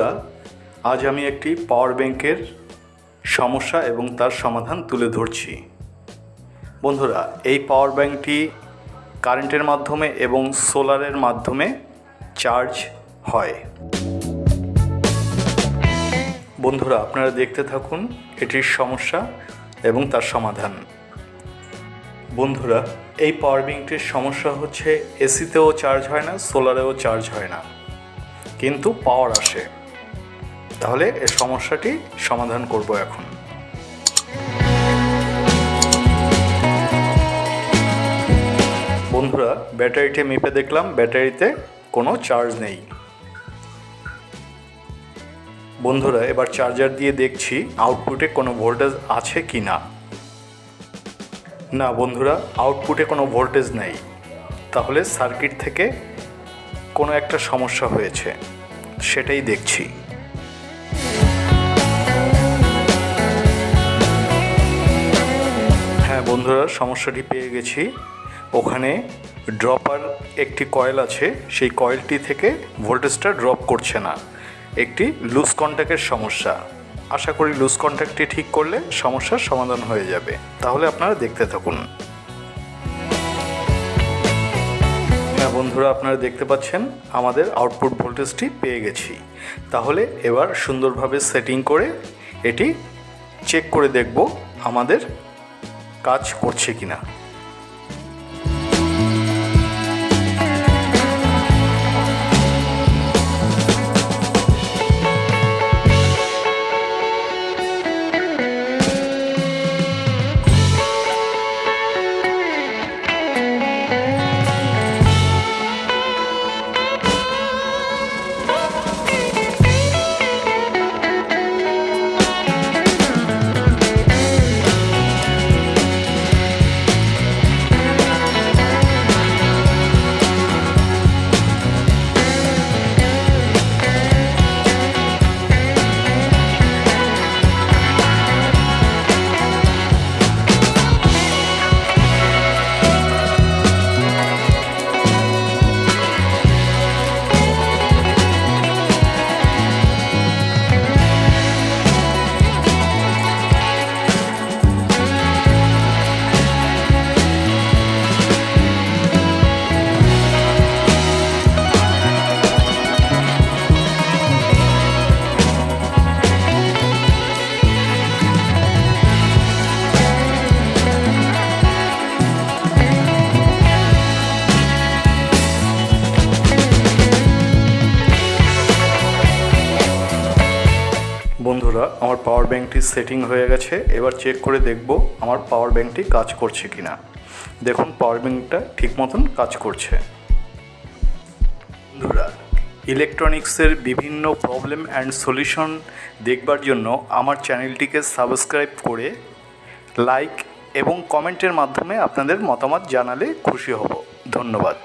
বন্ধুরা, আজ আমি একটি পাওয়ার ব্যাংকের সমস্যা এবং তার সমাধান তুলে ধরছি। বন্ধুরা, এই পাওয়ার ব্যাংকটি কারেন্টের মাধ্যমে এবং সোলারের মাধ্যমে চার্জ হয়। বন্ধুরা, আপনারা দেখতে থাকুন এটির সমস্যা এবং তার সমাধান। বন্ধুরা, এই পাওয়ার ব্যাংকটির সমস্যা হচ্ছে এসিতেও চার্জ হয় না সোলারেও চার্জ হয় না। কিন্তু পাওয়ার আসে। তাহলে এর সমস্যাটি সমাধান করব এখন। বন্ধুরা, ব্যাটারিটি মেপে দেখলাম, ব্যাটারিতে কোনো চার্জ নেই। বন্ধুরা, এবার চার্জার দিয়ে দেখছি আউটপুটে কোনো ভোল্টেজ আছে কি না। না বন্ধুরা, আউটপুটে কোনো ভোল্টেজ নেই। তাহলে সার্কিট থেকে কোনো একটা সমস্যা হয়েছে, সেটাই দেখছি। হ্যাঁ বন্ধুরা, সমস্যাটি পেয়ে গেছি। ওখানে ড্রপার একটি কয়েল আছে, সেই কয়েলটি থেকে ভোল্টেজটা ড্রপ করছে না। একটি লুজ কন্ট্যাক্টের সমস্যা। আশা করি লুজ কন্ট্যাক্টটি ঠিক করলে সমস্যার সমাধান হয়ে যাবে। তাহলে আপনারা দেখতে থাকুন। হ্যাঁ বন্ধুরা, আপনারা দেখতে পাচ্ছেন, আমাদের আউটপুট ভোল্টেজটি পেয়ে গেছি। তাহলে এবার সুন্দরভাবে সেটিং করে এটি চেক করে দেখব আমাদের কাজ করছে কিনা। বন্ধুরা, আমার পাওয়ার ব্যাংকটি সেটিং হয়ে গেছে। এবার চেক করে দেখব আমার পাওয়ার ব্যাংকটি কাজ করছে কিনা। দেখুন পাওয়ার ব্যাংকটা ঠিক মতন কাজ করছে। বন্ধুরা ইলেকট্রনিক্সের বিভিন্ন প্রবলেম অ্যান্ড সলিউশন দেখবার জন্য আমার চ্যানেলটিকে সাবস্ক্রাইব করে লাইক এবং কমেন্টের মাধ্যমে আপনাদের মতামত জানালে খুশি হব। ধন্যবাদ।